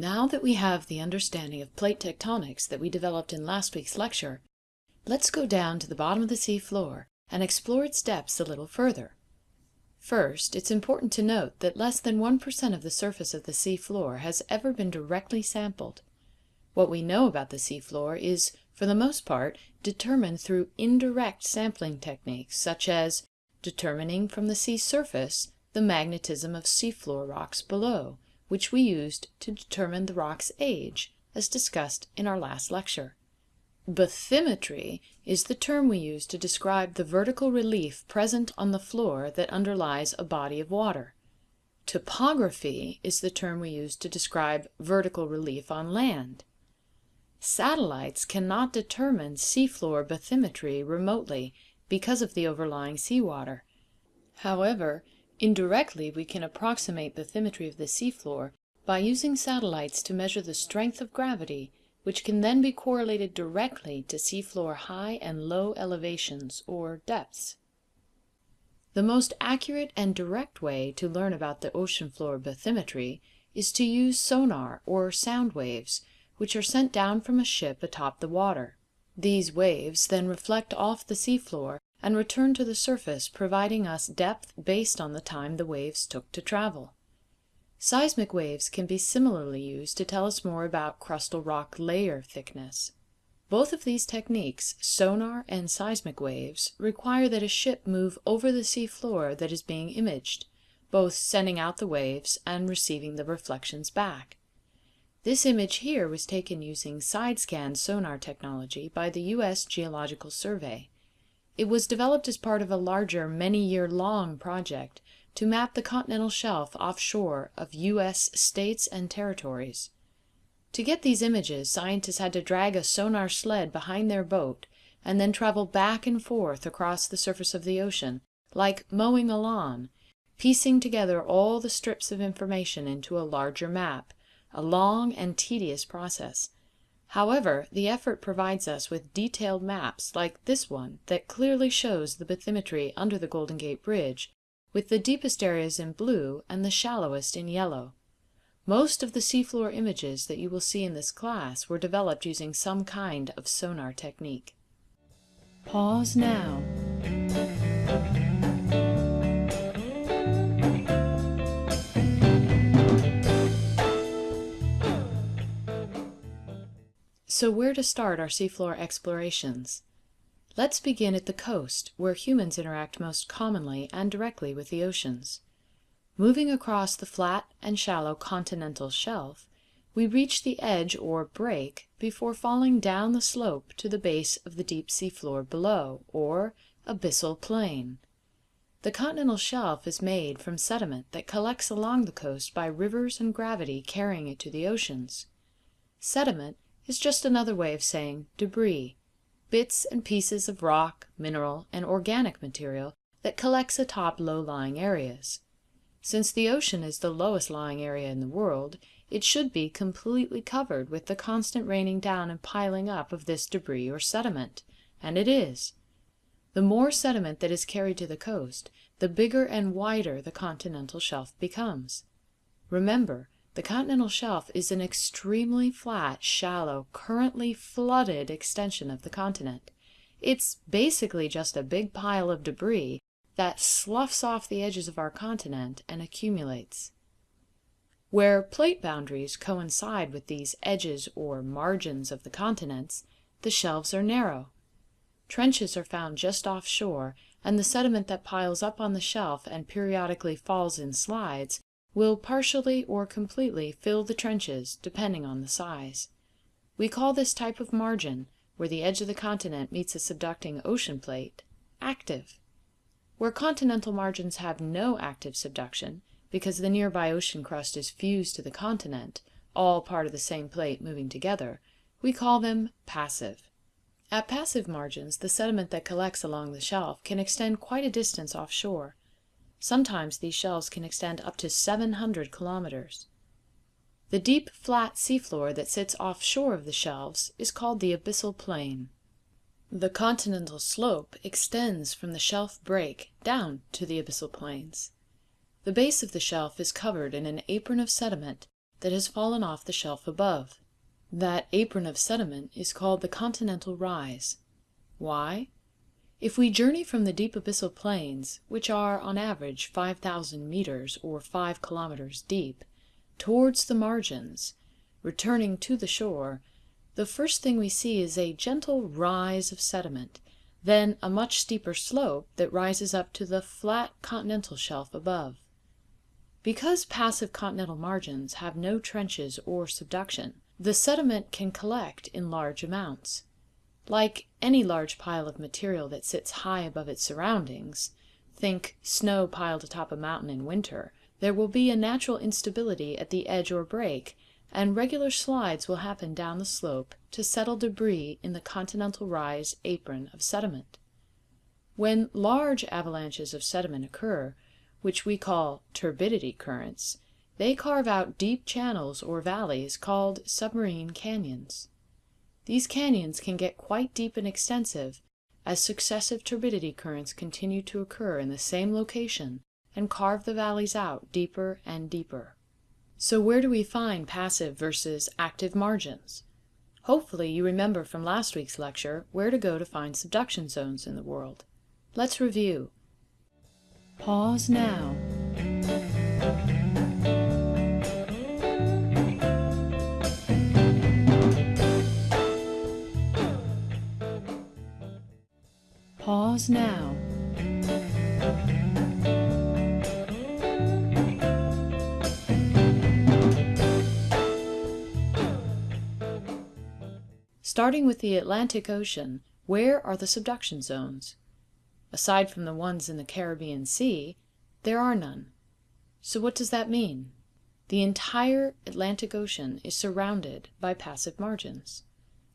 Now that we have the understanding of plate tectonics that we developed in last week's lecture, let's go down to the bottom of the sea floor and explore its depths a little further. First, it's important to note that less than 1% of the surface of the sea floor has ever been directly sampled. What we know about the sea floor is, for the most part, determined through indirect sampling techniques such as determining from the sea surface the magnetism of seafloor rocks below, which we used to determine the rock's age, as discussed in our last lecture. Bathymetry is the term we use to describe the vertical relief present on the floor that underlies a body of water. Topography is the term we use to describe vertical relief on land. Satellites cannot determine seafloor bathymetry remotely because of the overlying seawater. However, indirectly we can approximate bathymetry of the seafloor by using satellites to measure the strength of gravity, which can then be correlated directly to seafloor high and low elevations, or depths. The most accurate and direct way to learn about the ocean floor bathymetry is to use sonar or sound waves, which are sent down from a ship atop the water. These waves then reflect off the seafloor and return to the surface, providing us depth based on the time the waves took to travel. Seismic waves can be similarly used to tell us more about crustal rock layer thickness. Both of these techniques, sonar and seismic waves, require that a ship move over the sea floor that is being imaged, both sending out the waves and receiving the reflections back. This image here was taken using side-scan sonar technology by the U.S. Geological Survey. It was developed as part of a larger, many-year-long project to map the continental shelf offshore of U.S. states and territories. To get these images, scientists had to drag a sonar sled behind their boat and then travel back and forth across the surface of the ocean, like mowing a lawn, piecing together all the strips of information into a larger map a long and tedious process. However, the effort provides us with detailed maps like this one that clearly shows the bathymetry under the Golden Gate Bridge, with the deepest areas in blue and the shallowest in yellow. Most of the seafloor images that you will see in this class were developed using some kind of sonar technique. Pause now. So where to start our seafloor explorations? Let's begin at the coast, where humans interact most commonly and directly with the oceans. Moving across the flat and shallow continental shelf, we reach the edge or break before falling down the slope to the base of the deep seafloor below, or abyssal plain. The continental shelf is made from sediment that collects along the coast by rivers and gravity carrying it to the oceans. Sediment is just another way of saying debris, bits and pieces of rock, mineral, and organic material that collects atop low-lying areas. Since the ocean is the lowest lying area in the world, it should be completely covered with the constant raining down and piling up of this debris or sediment, and it is. The more sediment that is carried to the coast, the bigger and wider the continental shelf becomes. Remember, the continental shelf is an extremely flat, shallow, currently flooded extension of the continent. It's basically just a big pile of debris that sloughs off the edges of our continent and accumulates. Where plate boundaries coincide with these edges or margins of the continents, the shelves are narrow. Trenches are found just offshore, and the sediment that piles up on the shelf and periodically falls in slides will partially or completely fill the trenches depending on the size. We call this type of margin, where the edge of the continent meets a subducting ocean plate, active. Where continental margins have no active subduction, because the nearby ocean crust is fused to the continent, all part of the same plate moving together, we call them passive. At passive margins, the sediment that collects along the shelf can extend quite a distance offshore, Sometimes these shelves can extend up to 700 kilometers. The deep, flat seafloor that sits offshore of the shelves is called the abyssal plain. The continental slope extends from the shelf break down to the abyssal plains. The base of the shelf is covered in an apron of sediment that has fallen off the shelf above. That apron of sediment is called the continental rise. Why? If we journey from the deep abyssal plains, which are on average 5,000 meters or 5 kilometers deep, towards the margins, returning to the shore, the first thing we see is a gentle rise of sediment, then a much steeper slope that rises up to the flat continental shelf above. Because passive continental margins have no trenches or subduction, the sediment can collect in large amounts. Like any large pile of material that sits high above its surroundings, think snow piled atop a mountain in winter, there will be a natural instability at the edge or break, and regular slides will happen down the slope to settle debris in the continental rise apron of sediment. When large avalanches of sediment occur, which we call turbidity currents, they carve out deep channels or valleys called submarine canyons. These canyons can get quite deep and extensive as successive turbidity currents continue to occur in the same location and carve the valleys out deeper and deeper. So where do we find passive versus active margins? Hopefully you remember from last week's lecture where to go to find subduction zones in the world. Let's review. Pause now. Pause now. Starting with the Atlantic Ocean, where are the subduction zones? Aside from the ones in the Caribbean Sea, there are none. So what does that mean? The entire Atlantic Ocean is surrounded by passive margins.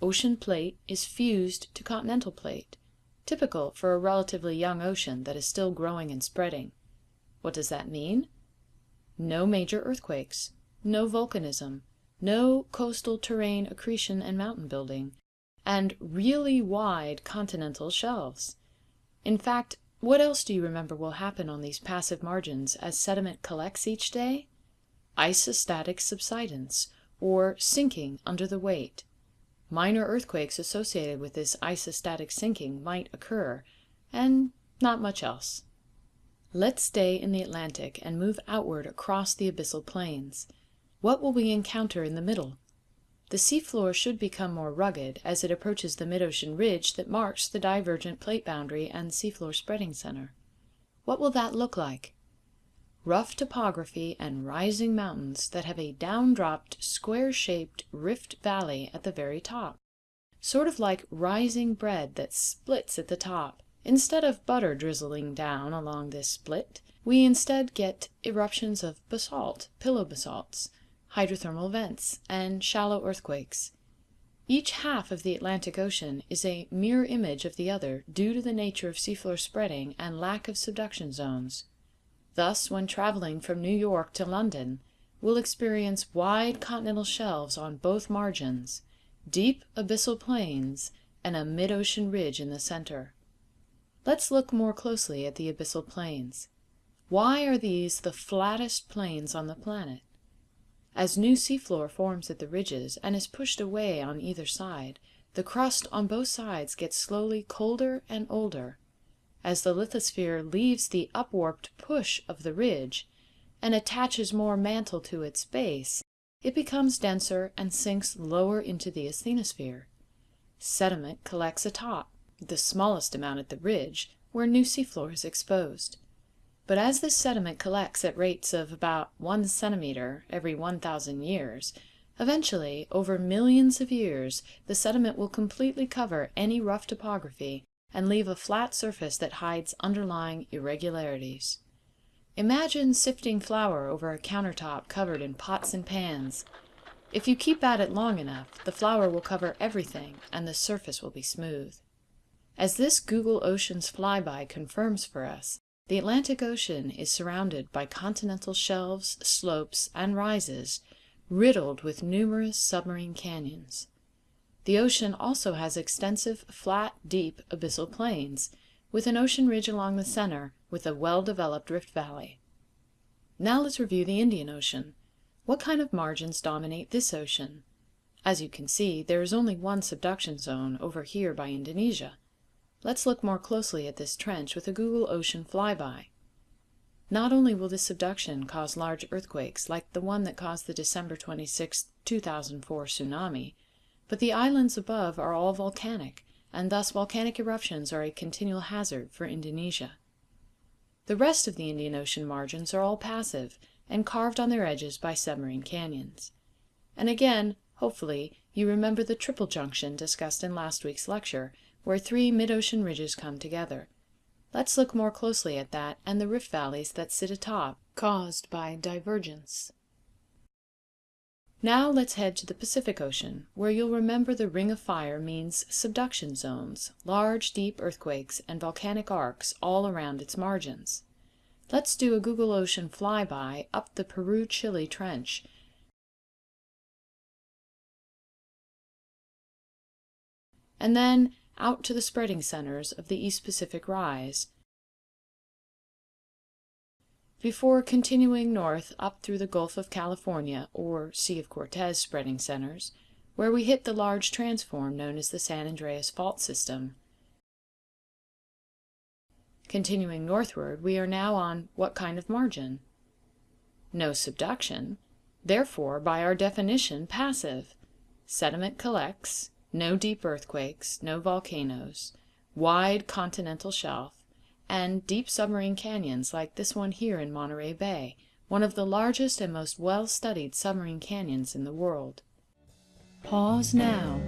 Ocean plate is fused to continental plate, typical for a relatively young ocean that is still growing and spreading. What does that mean? No major earthquakes, no volcanism, no coastal terrain accretion and mountain building, and really wide continental shelves. In fact, what else do you remember will happen on these passive margins as sediment collects each day? Isostatic subsidence, or sinking under the weight. Minor earthquakes associated with this isostatic sinking might occur, and not much else. Let's stay in the Atlantic and move outward across the abyssal plains. What will we encounter in the middle? The seafloor should become more rugged as it approaches the mid-ocean ridge that marks the divergent plate boundary and seafloor spreading center. What will that look like? Rough topography and rising mountains that have a down-dropped, square-shaped rift valley at the very top. Sort of like rising bread that splits at the top. Instead of butter drizzling down along this split, we instead get eruptions of basalt, pillow basalts, hydrothermal vents, and shallow earthquakes. Each half of the Atlantic Ocean is a mirror image of the other due to the nature of seafloor spreading and lack of subduction zones. Thus, when traveling from New York to London, we'll experience wide continental shelves on both margins, deep abyssal plains, and a mid-ocean ridge in the center. Let's look more closely at the abyssal plains. Why are these the flattest plains on the planet? As new seafloor forms at the ridges and is pushed away on either side, the crust on both sides gets slowly colder and older. As the lithosphere leaves the upwarped push of the ridge and attaches more mantle to its base, it becomes denser and sinks lower into the asthenosphere. Sediment collects atop, the smallest amount at the ridge, where new seafloor is exposed. But as this sediment collects at rates of about one centimeter every 1,000 years, eventually, over millions of years, the sediment will completely cover any rough topography and leave a flat surface that hides underlying irregularities. Imagine sifting flour over a countertop covered in pots and pans. If you keep at it long enough, the flour will cover everything and the surface will be smooth. As this Google Oceans flyby confirms for us, the Atlantic Ocean is surrounded by continental shelves, slopes, and rises, riddled with numerous submarine canyons. The ocean also has extensive, flat, deep, abyssal plains, with an ocean ridge along the center with a well-developed rift valley. Now let's review the Indian Ocean. What kind of margins dominate this ocean? As you can see, there is only one subduction zone over here by Indonesia. Let's look more closely at this trench with a Google Ocean flyby. Not only will this subduction cause large earthquakes like the one that caused the December 26, 2004 tsunami, but the islands above are all volcanic, and thus volcanic eruptions are a continual hazard for Indonesia. The rest of the Indian Ocean margins are all passive and carved on their edges by submarine canyons. And again, hopefully, you remember the triple junction discussed in last week's lecture, where three mid-ocean ridges come together. Let's look more closely at that and the rift valleys that sit atop, caused by divergence. Now let's head to the Pacific Ocean, where you'll remember the Ring of Fire means subduction zones, large deep earthquakes, and volcanic arcs all around its margins. Let's do a Google Ocean flyby up the Peru-Chile Trench and then out to the spreading centers of the East Pacific Rise, before continuing north up through the Gulf of California or Sea of Cortez spreading centers, where we hit the large transform known as the San Andreas Fault System. Continuing northward, we are now on what kind of margin? No subduction, therefore, by our definition, passive. Sediment collects, no deep earthquakes, no volcanoes, wide continental shelf, and deep submarine canyons like this one here in Monterey Bay, one of the largest and most well-studied submarine canyons in the world. Pause now.